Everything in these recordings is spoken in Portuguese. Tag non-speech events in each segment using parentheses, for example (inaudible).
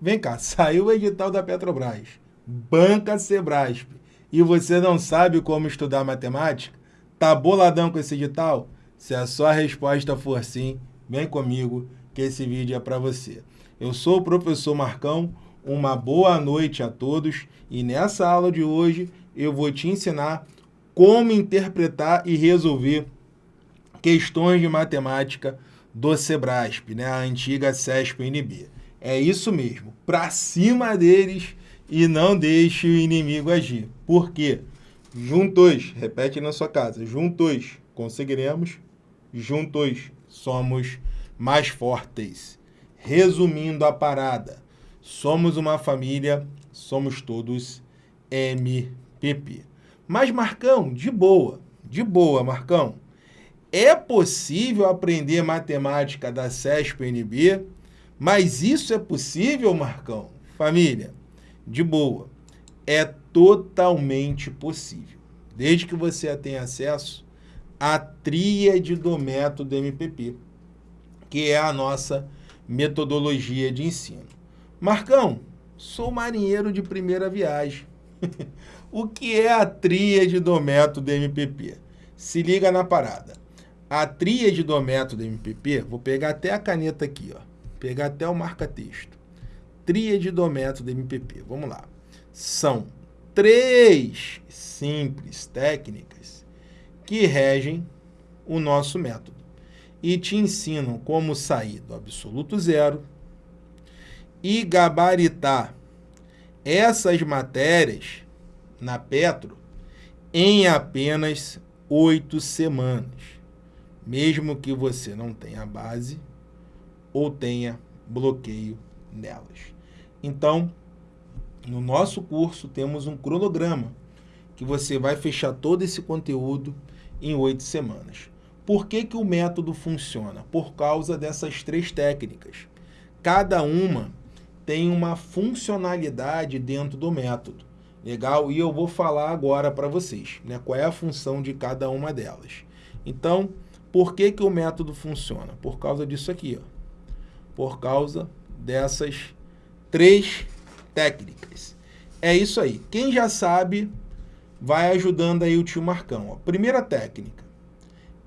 Vem cá, (laughs) saiu o edital da Petrobras, banca Sebrasp, e você não sabe como estudar matemática? Tá boladão com esse edital? Se a sua resposta for sim, vem comigo que esse vídeo é para você. Eu sou o professor Marcão, uma boa noite a todos e nessa aula de hoje eu vou te ensinar como interpretar e resolver questões de matemática do Sebrasp, né? a antiga CESP-NB. É isso mesmo, para cima deles e não deixe o inimigo agir. Por quê? Juntos, repete na sua casa, juntos conseguiremos, juntos somos mais fortes. Resumindo a parada, somos uma família, somos todos MPP. Mas Marcão, de boa, de boa, Marcão. É possível aprender matemática da CESP-NB? Mas isso é possível, Marcão? Família, de boa. É totalmente possível. Desde que você tenha acesso à tríade do método MPP, que é a nossa metodologia de ensino. Marcão, sou marinheiro de primeira viagem. (laughs) o que é a tríade do método MPP? Se liga na parada. A tríade do método MPP, vou pegar até a caneta aqui, ó. Pegar até o marca-texto. Tríade do método MPP. Vamos lá. São três simples técnicas que regem o nosso método e te ensinam como sair do absoluto zero e gabaritar essas matérias na Petro em apenas oito semanas mesmo que você não tenha base ou tenha bloqueio nelas. Então, no nosso curso temos um cronograma que você vai fechar todo esse conteúdo em oito semanas. Por que, que o método funciona? Por causa dessas três técnicas. Cada uma tem uma funcionalidade dentro do método. Legal? E eu vou falar agora para vocês né, qual é a função de cada uma delas. Então, por que, que o método funciona? Por causa disso aqui, ó. Por causa dessas três técnicas. É isso aí. Quem já sabe, vai ajudando aí o tio Marcão. Ó. Primeira técnica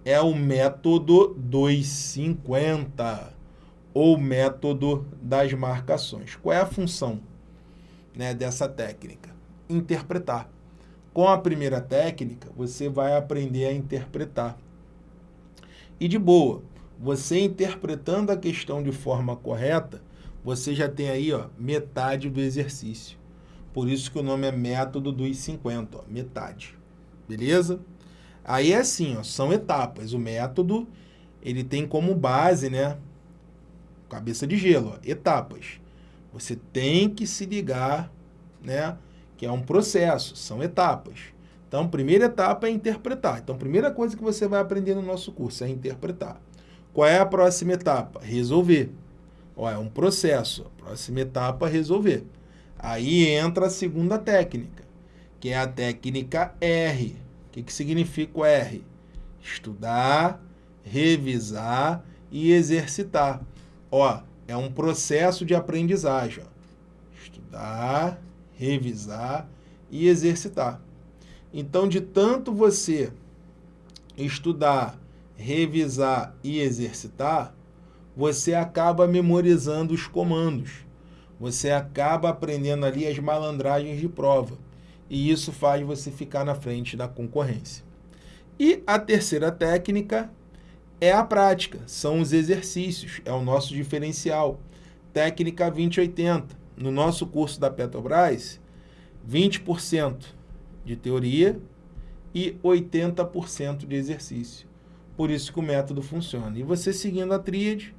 é o método 250, ou método das marcações. Qual é a função né, dessa técnica? Interpretar. Com a primeira técnica, você vai aprender a interpretar. E de boa, você interpretando a questão de forma correta, você já tem aí ó, metade do exercício. Por isso que o nome é método dos 50, ó, metade. Beleza? Aí é assim, ó, são etapas. O método, ele tem como base, né? Cabeça de gelo, ó, etapas. Você tem que se ligar, né? Que é um processo, são etapas. Então, primeira etapa é interpretar. Então, primeira coisa que você vai aprender no nosso curso é interpretar. Qual é a próxima etapa? Resolver. Ó, é um processo. Próxima etapa, resolver. Aí entra a segunda técnica, que é a técnica R. O que, que significa o R? Estudar, revisar e exercitar. Ó, é um processo de aprendizagem. Ó. Estudar, revisar e exercitar. Então, de tanto você estudar, revisar e exercitar, você acaba memorizando os comandos. Você acaba aprendendo ali as malandragens de prova. E isso faz você ficar na frente da concorrência. E a terceira técnica é a prática, são os exercícios, é o nosso diferencial. Técnica 2080. No nosso curso da Petrobras, 20% de teoria e 80% de exercício. Por isso que o método funciona. E você seguindo a tríade,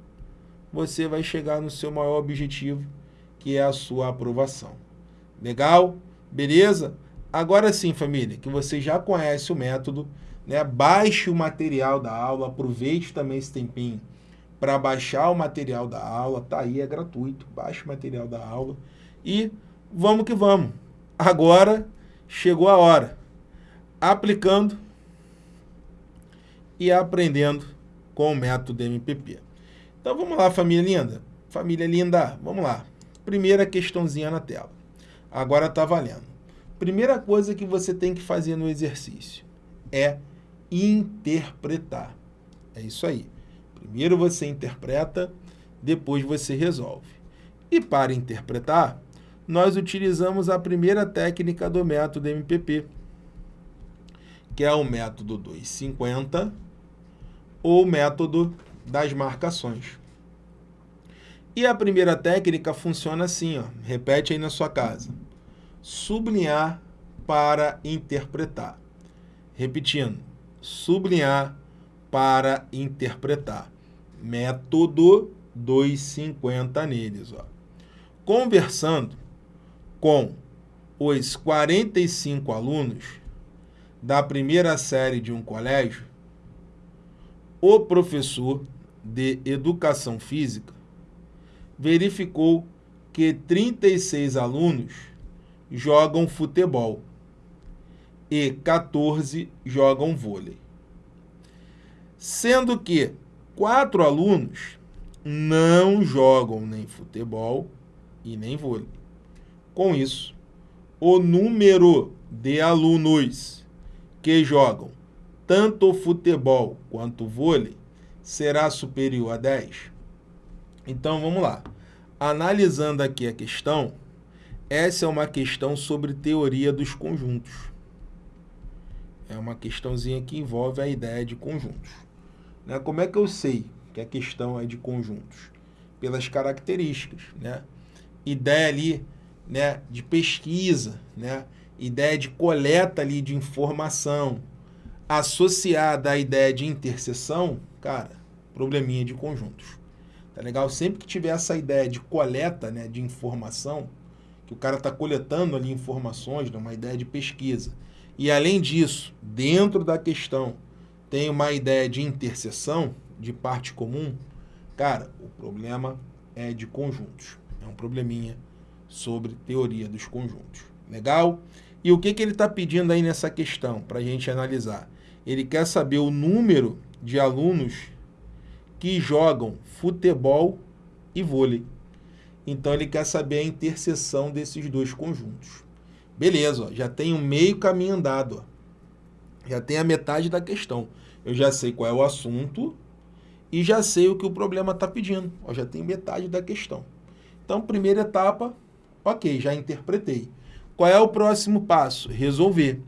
você vai chegar no seu maior objetivo, que é a sua aprovação. Legal? Beleza? Agora sim, família, que você já conhece o método, né? baixe o material da aula, aproveite também esse tempinho para baixar o material da aula, tá aí, é gratuito, baixe o material da aula e vamos que vamos. Agora chegou a hora. Aplicando e aprendendo com o método MPP. Então vamos lá, família linda. Família linda, vamos lá. Primeira questãozinha na tela. Agora está valendo. Primeira coisa que você tem que fazer no exercício é interpretar. É isso aí. Primeiro você interpreta, depois você resolve. E para interpretar, nós utilizamos a primeira técnica do método MPP, que é o método 250 ou método das marcações. E a primeira técnica funciona assim, ó, repete aí na sua casa. Sublinhar para interpretar. Repetindo, sublinhar para interpretar. Método 250 neles. Ó. Conversando com os 45 alunos da primeira série de um colégio, o professor de educação física verificou que 36 alunos jogam futebol e 14 jogam vôlei. Sendo que quatro alunos não jogam nem futebol e nem vôlei. Com isso, o número de alunos que jogam tanto futebol quanto vôlei será superior a 10? Então vamos lá. Analisando aqui a questão, essa é uma questão sobre teoria dos conjuntos. É uma questãozinha que envolve a ideia de conjuntos. Né? Como é que eu sei que a questão é de conjuntos? Pelas características. Né? Ideia ali né, de pesquisa, né? ideia de coleta ali de informação, associada à ideia de interseção, cara, probleminha de conjuntos. Tá legal? Sempre que tiver essa ideia de coleta né, de informação, que o cara está coletando ali informações, né, uma ideia de pesquisa, e além disso, dentro da questão, tem uma ideia de interseção, de parte comum, cara, o problema é de conjuntos. É um probleminha sobre teoria dos conjuntos. Legal? E o que, que ele está pedindo aí nessa questão, para a gente analisar? Ele quer saber o número de alunos que jogam futebol e vôlei. Então ele quer saber a interseção desses dois conjuntos. Beleza, ó, já tem um meio caminho andado. Ó. Já tem a metade da questão. Eu já sei qual é o assunto e já sei o que o problema está pedindo. Ó, já tem metade da questão. Então, primeira etapa, ok, já interpretei. Qual é o próximo passo? Resolver.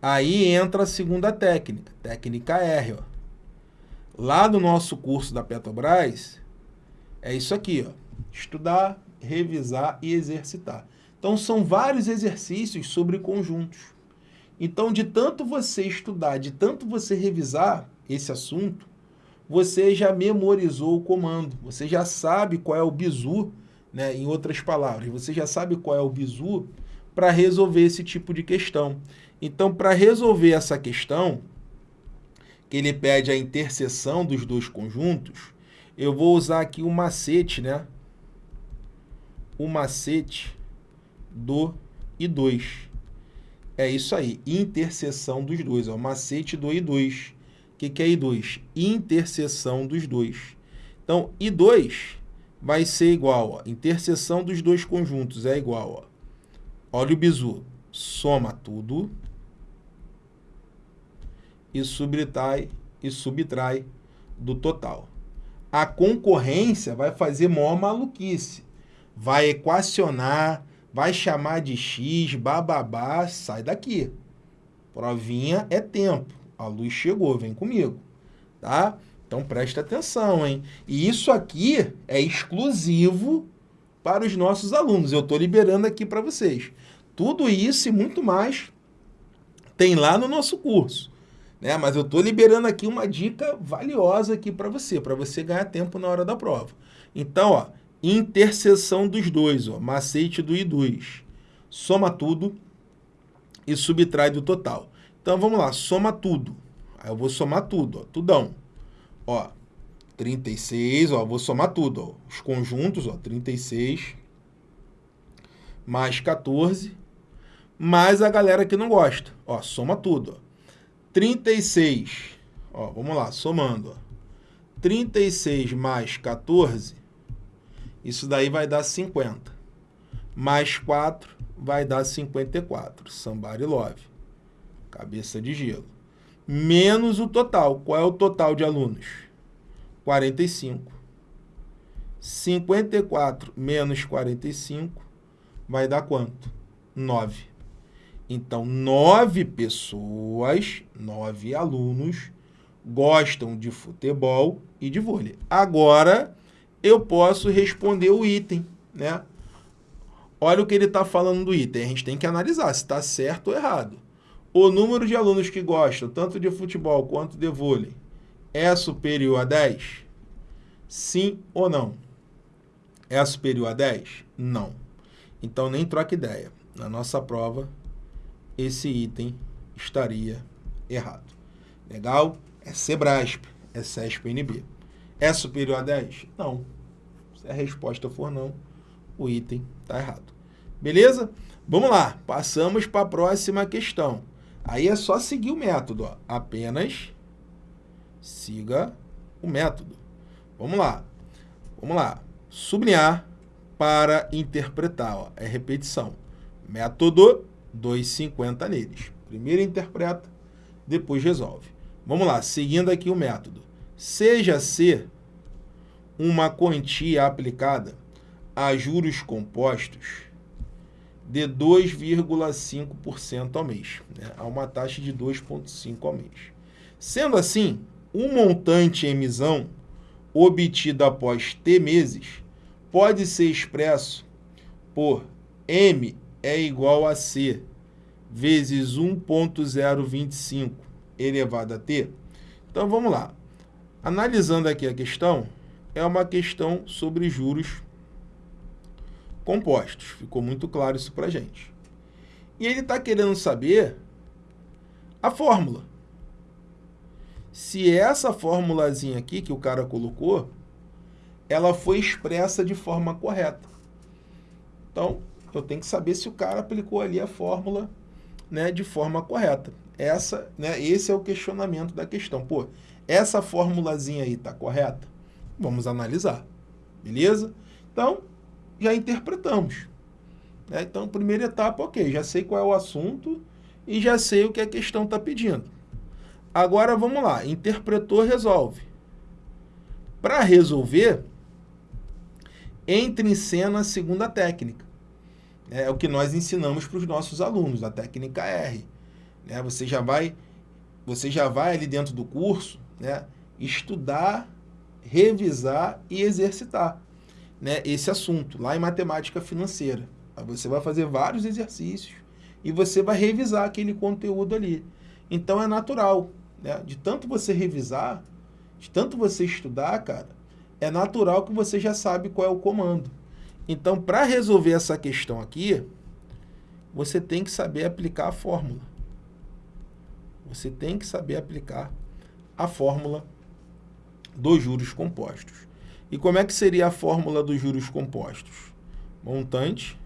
Aí entra a segunda técnica, técnica R. Ó. Lá no nosso curso da Petrobras, é isso aqui, ó. Estudar, revisar e exercitar. Então, são vários exercícios sobre conjuntos. Então, de tanto você estudar, de tanto você revisar esse assunto, você já memorizou o comando, você já sabe qual é o bizu, né? em outras palavras, você já sabe qual é o bizu para resolver esse tipo de questão. Então, para resolver essa questão, que ele pede a interseção dos dois conjuntos, eu vou usar aqui o macete, né? O macete do I2. É isso aí, interseção dos dois, ó, macete do I2. O que, que é I2? Interseção dos dois. Então, I2 vai ser igual, ó, interseção dos dois conjuntos é igual, ó. Olha o bizu, soma tudo e subtrai, e subtrai do total. A concorrência vai fazer maior maluquice. Vai equacionar, vai chamar de x, bababá, sai daqui. Provinha é tempo. A luz chegou, vem comigo. Tá? Então presta atenção, hein? E isso aqui é exclusivo para os nossos alunos. Eu estou liberando aqui para vocês. Tudo isso e muito mais tem lá no nosso curso. Né? Mas eu estou liberando aqui uma dica valiosa aqui para você, para você ganhar tempo na hora da prova. Então, ó, interseção dos dois, ó, macete do I2. Soma tudo e subtrai do total. Então, vamos lá, soma tudo. Aí eu vou somar tudo, ó, tudão. Ó, 36, ó, vou somar tudo, ó, os conjuntos, ó, 36 mais 14, mais a galera que não gosta. Ó, soma tudo, ó. 36, ó, vamos lá, somando, ó. 36 mais 14, isso daí vai dar 50. mais 4 vai dar 54. Somebody love. Cabeça de gelo. Menos o total. Qual é o total de alunos? 45. 54 menos 45 vai dar quanto? 9. Então, nove pessoas, nove alunos, gostam de futebol e de vôlei. Agora, eu posso responder o item, né? Olha o que ele está falando do item. A gente tem que analisar se está certo ou errado. O número de alunos que gostam tanto de futebol quanto de vôlei é superior a 10? Sim ou não? É superior a 10? Não. Então, nem troca ideia. Na nossa prova, esse item estaria errado. Legal? É Sebrasp, é CESP-NB. É superior a 10? Não. Se a resposta for não, o item está errado. Beleza? Vamos lá, passamos para a próxima questão. Aí é só seguir o método. Ó. Apenas siga o método. Vamos lá. Vamos lá. Sublinhar para interpretar. Ó. É repetição. Método 2,50 neles. Primeiro interpreta, depois resolve. Vamos lá, seguindo aqui o método. Seja C uma quantia aplicada a juros compostos de 2,5% ao mês, né? a uma taxa de 2,5% ao mês. Sendo assim, o montante em emissão obtido após T meses pode ser expresso por M é igual a C vezes 1.025 elevado a T. Então, vamos lá. Analisando aqui a questão, é uma questão sobre juros compostos. Ficou muito claro isso para gente. E ele está querendo saber a fórmula. Se essa formulazinha aqui que o cara colocou, ela foi expressa de forma correta. Então, eu tenho que saber se o cara aplicou ali a fórmula né, de forma correta. Essa, né, esse é o questionamento da questão. Pô, essa formulazinha aí está correta? Vamos analisar. Beleza? Então, já interpretamos. Né? Então, primeira etapa, ok, já sei qual é o assunto e já sei o que a questão está pedindo. Agora, vamos lá. Interpretou, resolve. Para resolver, entre em cena a segunda técnica. É o que nós ensinamos para os nossos alunos, a técnica R. Né? Você, já vai, você já vai ali dentro do curso né, estudar, revisar e exercitar né, esse assunto, lá em matemática financeira. Você vai fazer vários exercícios e você vai revisar aquele conteúdo ali. Então é natural, né? de tanto você revisar, de tanto você estudar, cara, é natural que você já sabe qual é o comando. Então, para resolver essa questão aqui, você tem que saber aplicar a fórmula. Você tem que saber aplicar a fórmula dos juros compostos. E como é que seria a fórmula dos juros compostos? Montante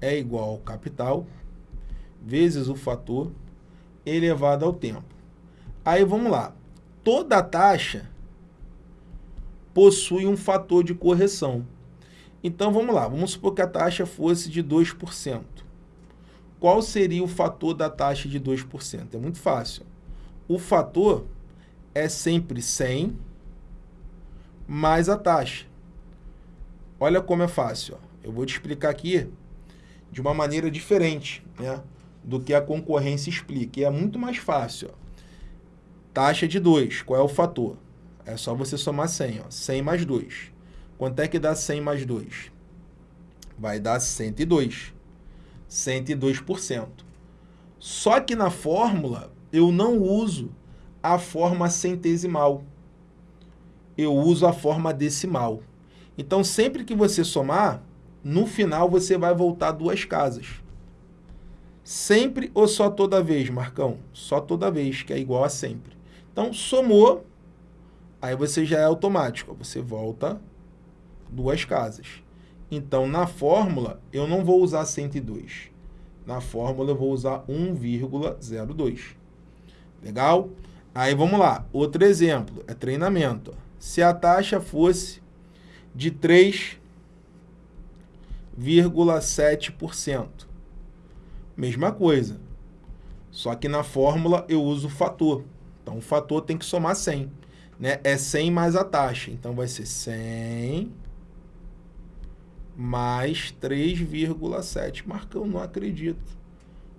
é igual ao capital vezes o fator elevado ao tempo. Aí vamos lá. Toda taxa possui um fator de correção. Então vamos lá, vamos supor que a taxa fosse de 2%. Qual seria o fator da taxa de 2%? É muito fácil. O fator é sempre 100 mais a taxa. Olha como é fácil. Ó. Eu vou te explicar aqui de uma maneira diferente né, do que a concorrência explica. E é muito mais fácil. Ó. Taxa de 2, qual é o fator? É só você somar 100, ó. 100 mais 2. Quanto é que dá 100 mais 2? Vai dar 102. 102%. Só que na fórmula, eu não uso a forma centesimal. Eu uso a forma decimal. Então, sempre que você somar, no final você vai voltar duas casas. Sempre ou só toda vez, Marcão? Só toda vez, que é igual a sempre. Então, somou, Aí você já é automático, você volta duas casas. Então, na fórmula, eu não vou usar 102. Na fórmula, eu vou usar 1,02. Legal? Aí, vamos lá. Outro exemplo, é treinamento. Se a taxa fosse de 3 3,7%. Mesma coisa. Só que na fórmula eu uso o fator. Então o fator tem que somar 100. Né? É 100 mais a taxa. Então vai ser 100 mais 3,7. Marcão, não acredito.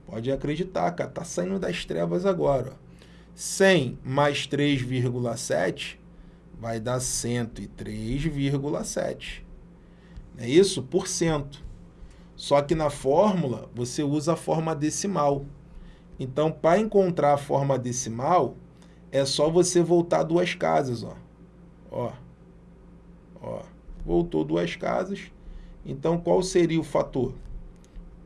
Pode acreditar, cara. Tá saindo das trevas agora. 100 mais 3,7 vai dar 103,7. É isso? Por cento. Só que na fórmula, você usa a forma decimal. Então, para encontrar a forma decimal, é só você voltar duas casas, ó. Ó. Ó. Voltou duas casas. Então, qual seria o fator?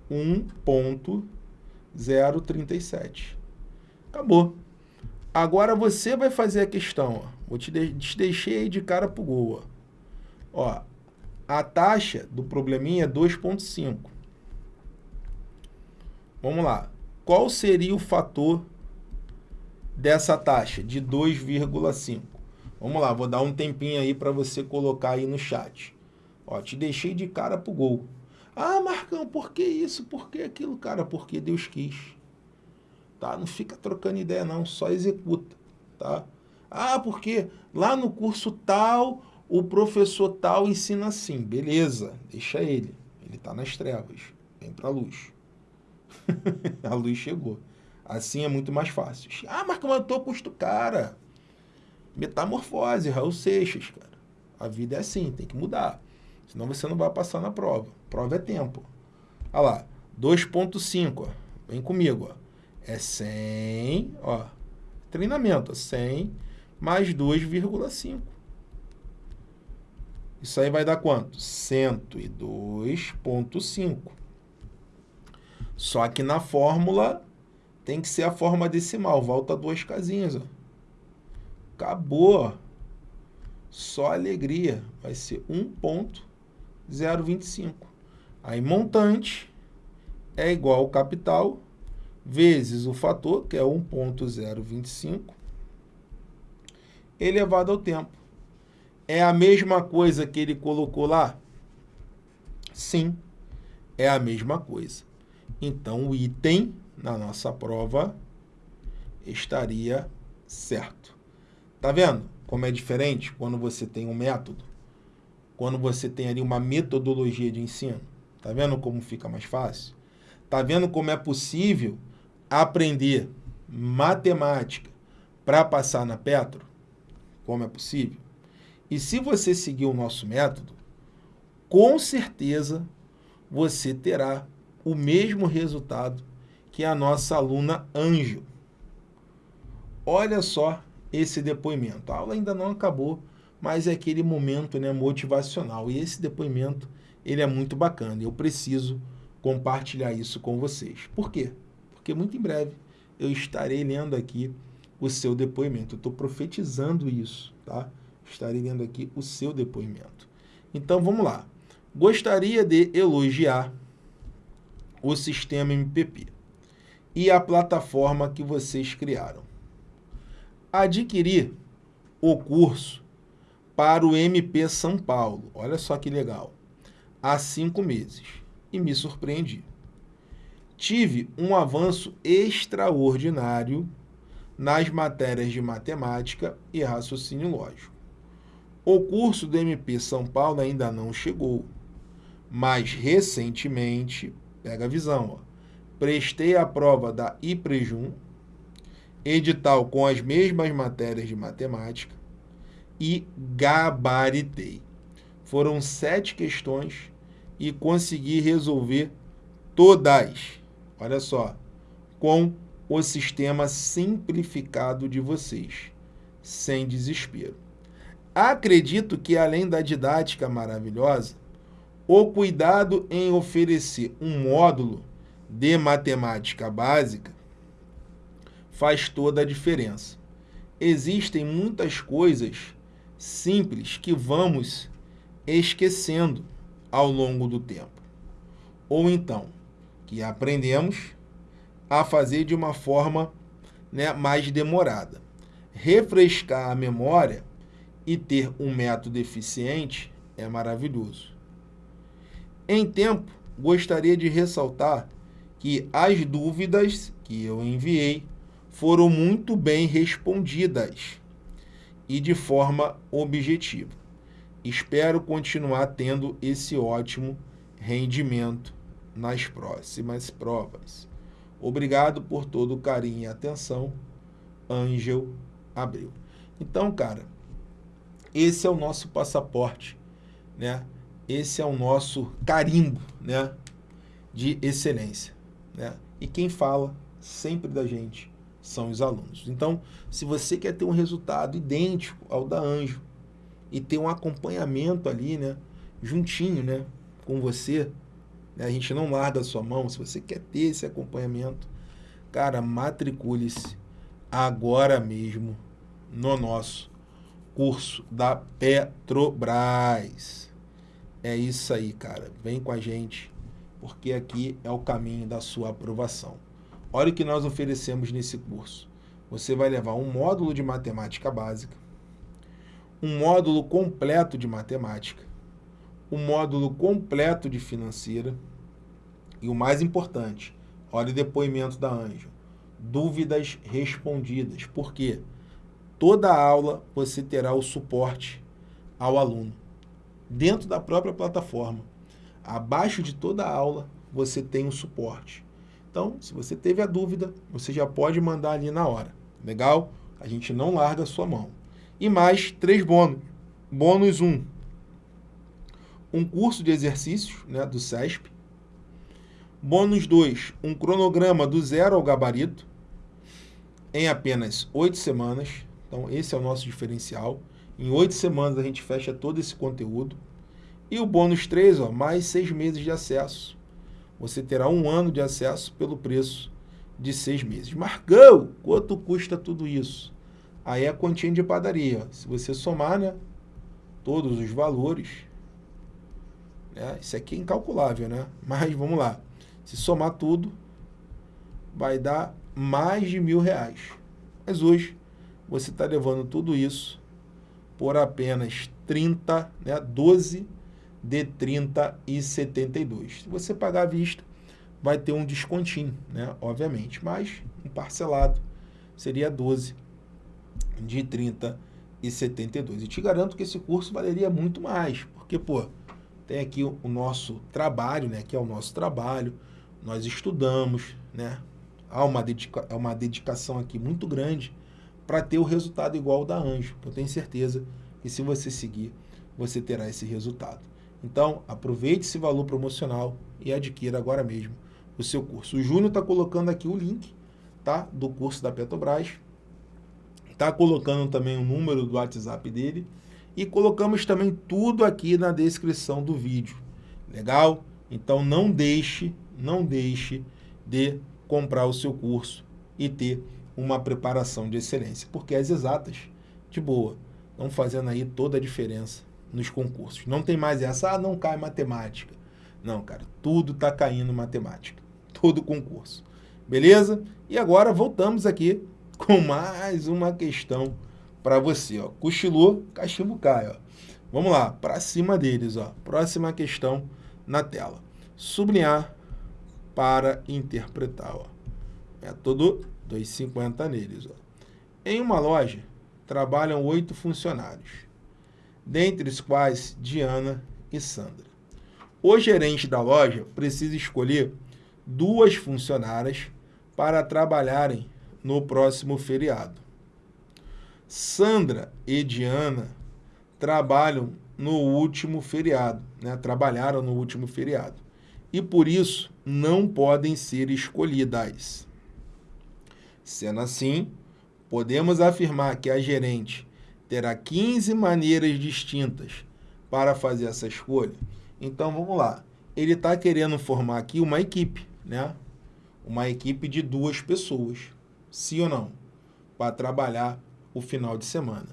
1.037. Acabou. Agora você vai fazer a questão, ó. Vou te, de te deixei aí de cara pro gol, ó. ó. A taxa do probleminha é 2.5. Vamos lá. Qual seria o fator dessa taxa de 2,5? Vamos lá, vou dar um tempinho aí para você colocar aí no chat. Ó, te deixei de cara pro gol. Ah, Marcão, por que isso? Por que aquilo? Cara, porque Deus quis. Tá? Não fica trocando ideia não, só executa, tá? Ah, porque lá no curso tal, o professor tal ensina assim. Beleza, deixa ele. Ele está nas trevas. Vem para a luz. (laughs) a luz chegou. Assim é muito mais fácil. Ah, Marcão, eu tô custo cara. Metamorfose, Raul Seixas, cara. A vida é assim, tem que mudar. Senão você não vai passar na prova. Prova é tempo. Olha lá, 2.5, Vem comigo, ó. É 100, ó. Treinamento, 100 mais 2,5. Isso aí vai dar quanto? 102,5. Só que na fórmula tem que ser a forma decimal. Volta duas casinhas. Ó. Acabou. Só alegria. Vai ser 1,025. Aí montante é igual ao capital vezes o fator, que é 1,025, elevado ao tempo. É a mesma coisa que ele colocou lá? Sim, é a mesma coisa. Então, o item na nossa prova estaria certo. Tá vendo como é diferente quando você tem um método? Quando você tem ali uma metodologia de ensino? Tá vendo como fica mais fácil? Tá vendo como é possível aprender matemática para passar na Petro? Como é possível? E se você seguir o nosso método, com certeza você terá o mesmo resultado que a nossa aluna Anjo. Olha só esse depoimento. A aula ainda não acabou, mas é aquele momento né, motivacional. E esse depoimento ele é muito bacana. Eu preciso compartilhar isso com vocês. Por quê? Porque muito em breve eu estarei lendo aqui o seu depoimento. Eu estou profetizando isso, tá? Estarei lendo aqui o seu depoimento. Então, vamos lá. Gostaria de elogiar o sistema MPP e a plataforma que vocês criaram. Adquiri o curso para o MP São Paulo, olha só que legal, há cinco meses e me surpreendi. Tive um avanço extraordinário nas matérias de matemática e raciocínio lógico. O curso do MP São Paulo ainda não chegou, mas recentemente Pega a visão, ó. Prestei a prova da IPREJUM, edital com as mesmas matérias de matemática e gabaritei. Foram sete questões e consegui resolver todas. Olha só, com o sistema simplificado de vocês, sem desespero. Acredito que, além da didática maravilhosa, o cuidado em oferecer um módulo de matemática básica faz toda a diferença. Existem muitas coisas simples que vamos esquecendo ao longo do tempo. Ou então, que aprendemos a fazer de uma forma né, mais demorada. Refrescar a memória e ter um método eficiente é maravilhoso. Em tempo, gostaria de ressaltar que as dúvidas que eu enviei foram muito bem respondidas e de forma objetiva. Espero continuar tendo esse ótimo rendimento nas próximas provas. Obrigado por todo o carinho e atenção, Ângel Abreu. Então, cara, esse é o nosso passaporte, né? Esse é o nosso carimbo, né? De excelência, né? E quem fala sempre da gente são os alunos. Então, se você quer ter um resultado idêntico ao da Anjo e ter um acompanhamento ali, né? Juntinho, né? Com você, né? a gente não larga a sua mão. Se você quer ter esse acompanhamento, cara, matricule-se agora mesmo no nosso curso da Petrobras. É isso aí, cara. Vem com a gente, porque aqui é o caminho da sua aprovação. Olha o que nós oferecemos nesse curso. Você vai levar um módulo de matemática básica, um módulo completo de matemática, um módulo completo de financeira e o mais importante, olha o depoimento da Ângela, dúvidas respondidas. Por quê? Toda aula você terá o suporte ao aluno dentro da própria plataforma. Abaixo de toda aula você tem o suporte. Então, se você teve a dúvida, você já pode mandar ali na hora. Legal? A gente não larga a sua mão. E mais três bônus. Bônus 1. Um, um curso de exercícios né, do SESP. Bônus 2. Um cronograma do zero ao gabarito em apenas oito semanas. Então, esse é o nosso diferencial. Em oito semanas a gente fecha todo esse conteúdo. E o bônus 3, ó, mais seis meses de acesso você terá um ano de acesso pelo preço de seis meses. Marcão, quanto custa tudo isso? Aí é a continha de padaria. Se você somar né, todos os valores, né, isso aqui é incalculável, né? (laughs) Mas vamos lá. Se somar tudo, vai dar mais de mil reais. Mas hoje você está levando tudo isso por apenas 30, né, 12 de 30 e 72. Se você pagar à vista, vai ter um descontinho, né? Obviamente, mas um parcelado seria 12 de 30 e 72. E te garanto que esse curso valeria muito mais, porque, pô, tem aqui o, nosso trabalho, né? Que é o nosso trabalho, nós estudamos, né? Há uma, dedica uma dedicação aqui muito grande para ter o resultado igual da Anjo. Eu tenho certeza que se você seguir, você terá esse resultado. Então, aproveite esse valor promocional e adquira agora mesmo o seu curso. O Júnior está colocando aqui o link tá, do curso da Petrobras. Está colocando também o número do WhatsApp dele. E colocamos também tudo aqui na descrição do vídeo. Legal? Então não deixe, não deixe de comprar o seu curso e ter uma preparação de excelência. Porque as exatas, de boa, estão fazendo aí toda a diferença nos concursos. Não tem mais essa, ah, não cai matemática. Não, cara, tudo está caindo matemática. Todo concurso. Beleza? E agora voltamos aqui com mais uma questão para você. Ó. Cochilou, cachimbo cai. Ó. Vamos lá, para cima deles. Ó. Próxima questão na tela. Sublinhar para interpretar. Ó. Método 250 neles. Ó. Em uma loja, trabalham oito funcionários dentre os quais Diana e Sandra. O gerente da loja precisa escolher duas funcionárias para trabalharem no próximo feriado. Sandra e Diana trabalham no último feriado, né? trabalharam no último feriado, e por isso não podem ser escolhidas. Sendo assim, podemos afirmar que a gerente terá 15 maneiras distintas para fazer essa escolha. Então, vamos lá. Ele está querendo formar aqui uma equipe, né? Uma equipe de duas pessoas, sim ou não? Para trabalhar o final de semana.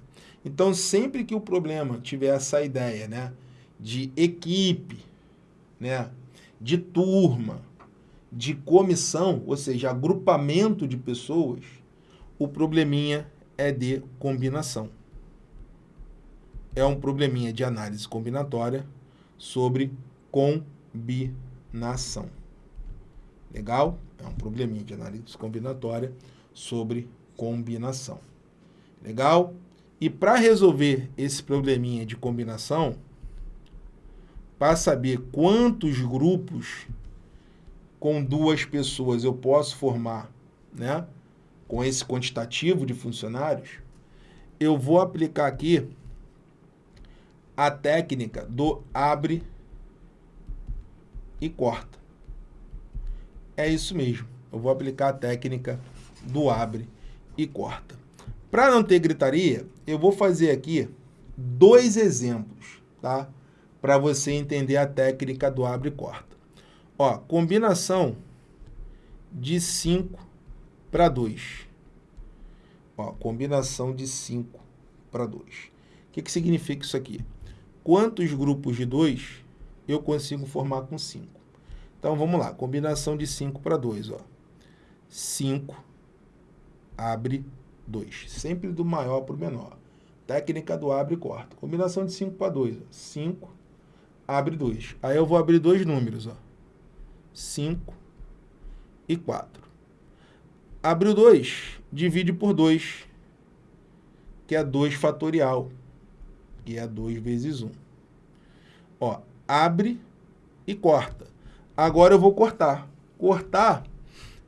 Então, sempre que o problema tiver essa ideia, né? De equipe, né? De turma, de comissão, ou seja, agrupamento de pessoas, o probleminha é de combinação é um probleminha de análise combinatória sobre combinação. Legal? É um probleminha de análise combinatória sobre combinação. Legal? E para resolver esse probleminha de combinação, para saber quantos grupos com duas pessoas eu posso formar, né, com esse quantitativo de funcionários, eu vou aplicar aqui a técnica do abre e corta. É isso mesmo. Eu vou aplicar a técnica do abre e corta. Para não ter gritaria, eu vou fazer aqui dois exemplos, tá? Para você entender a técnica do abre e corta. Ó, combinação de 5 para 2. Ó, combinação de 5 para 2. O que, que significa isso aqui? Quantos grupos de 2 eu consigo formar com 5? Então, vamos lá. Combinação de 5 para 2. 5 abre 2. Sempre do maior para o menor. Técnica do abre e corta. Combinação de 5 para 2. 5 abre 2. Aí eu vou abrir dois números. 5 e 4. Abriu 2, divide por 2, que é 2 fatorial, que é 2 vezes 1. Ó, abre e corta. Agora eu vou cortar. Cortar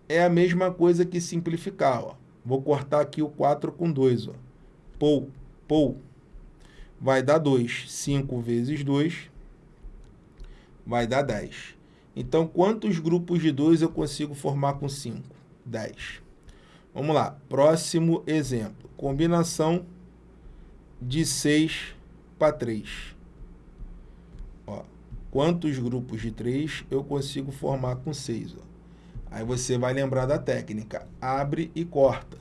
é a mesma coisa que simplificar. Ó. Vou cortar aqui o 4 com 2. Ó. Pou, pou. Vai dar 2. 5 vezes 2 vai dar 10. Então, quantos grupos de 2 eu consigo formar com 5? 10. Vamos lá. Próximo exemplo. Combinação de 6 para 3. Ó, quantos grupos de 3 eu consigo formar com 6? Ó? Aí você vai lembrar da técnica. Abre e corta.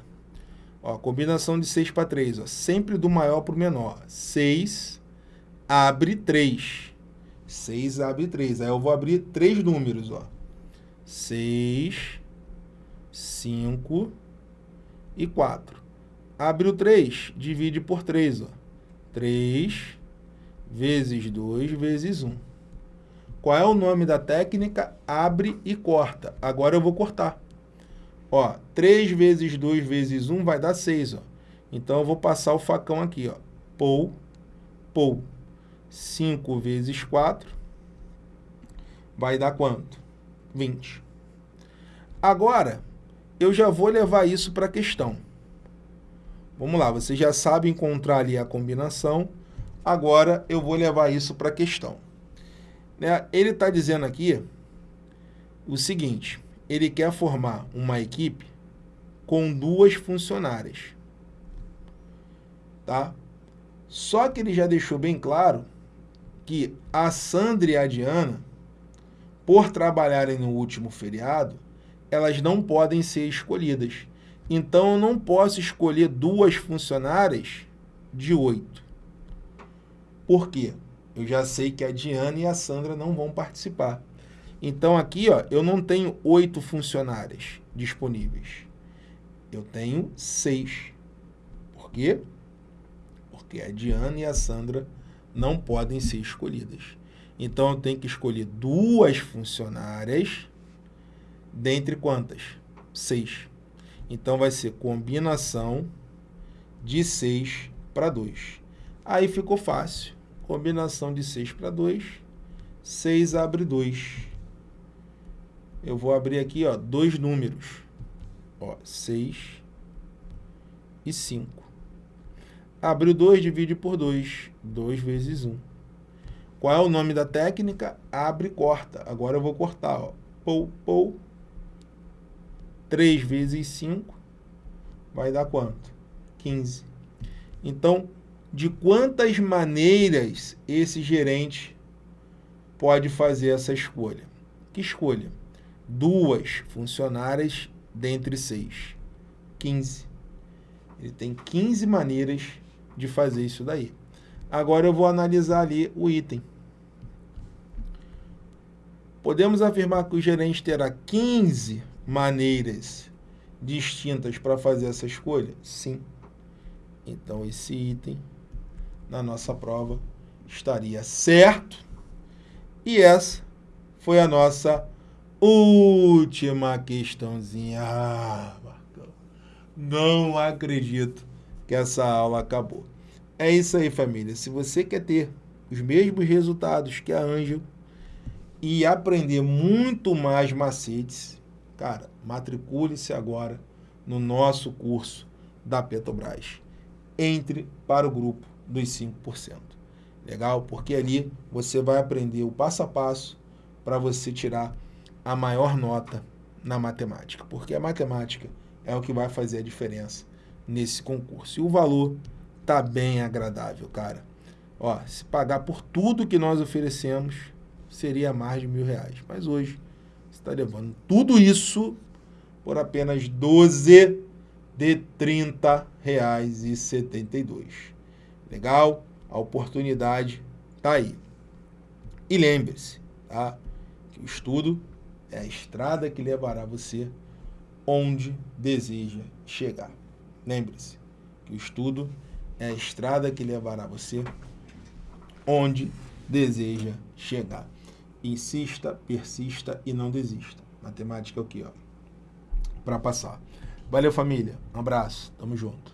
Ó, combinação de 6 para 3. Ó, sempre do maior para o menor. 6 abre 3. 6 abre 3. Aí eu vou abrir três números. Ó. 6, 5 e 4. Abriu 3, divide por 3. Ó. 3 vezes 2 vezes 1. Qual é o nome da técnica? Abre e corta. Agora eu vou cortar. Ó, 3 vezes 2 vezes 1 vai dar 6. Ó. Então, eu vou passar o facão aqui. Ó. Pou, pou. 5 vezes 4 vai dar quanto? 20. Agora, eu já vou levar isso para a questão. Vamos lá, você já sabe encontrar ali a combinação. Agora, eu vou levar isso para a questão. Né? Ele está dizendo aqui o seguinte, ele quer formar uma equipe com duas funcionárias. Tá? Só que ele já deixou bem claro que a Sandra e a Diana, por trabalharem no último feriado, elas não podem ser escolhidas. Então, eu não posso escolher duas funcionárias de oito. Por quê? Eu já sei que a Diana e a Sandra não vão participar. Então, aqui, ó, eu não tenho oito funcionárias disponíveis. Eu tenho seis. Por quê? Porque a Diana e a Sandra não podem ser escolhidas. Então, eu tenho que escolher duas funcionárias dentre quantas? Seis. Então, vai ser combinação de 6 para 2. Aí ficou fácil combinação de 6 para 2, 6 abre 2. Eu vou abrir aqui, ó, dois números, ó, 6 e 5. Abriu 2, divide por 2, 2 vezes 1. Qual é o nome da técnica? Abre e corta. Agora eu vou cortar, ó, pou, pou, 3 vezes 5 vai dar quanto? 15. Então, de quantas maneiras esse gerente pode fazer essa escolha. Que escolha? Duas funcionárias dentre seis. 15. Ele tem 15 maneiras de fazer isso daí. Agora eu vou analisar ali o item. Podemos afirmar que o gerente terá 15 maneiras distintas para fazer essa escolha? Sim. Então, esse item na nossa prova estaria certo. E essa foi a nossa última questãozinha. Ah, não acredito que essa aula acabou. É isso aí, família. Se você quer ter os mesmos resultados que a Ângelo e aprender muito mais macetes, cara, matricule-se agora no nosso curso da Petrobras. Entre para o grupo dos 5%. Legal? Porque ali você vai aprender o passo a passo para você tirar a maior nota na matemática. Porque a matemática é o que vai fazer a diferença nesse concurso. E o valor tá bem agradável, cara. Ó, se pagar por tudo que nós oferecemos, seria mais de mil reais. Mas hoje, está levando tudo isso por apenas 12 de R$ 30,72. Legal? A oportunidade está aí. E lembre-se, tá? Que o estudo é a estrada que levará você onde deseja chegar. Lembre-se que o estudo é a estrada que levará você onde deseja chegar. Insista, persista e não desista. Matemática é o que, ó? Para passar. Valeu, família. Um abraço. Tamo junto.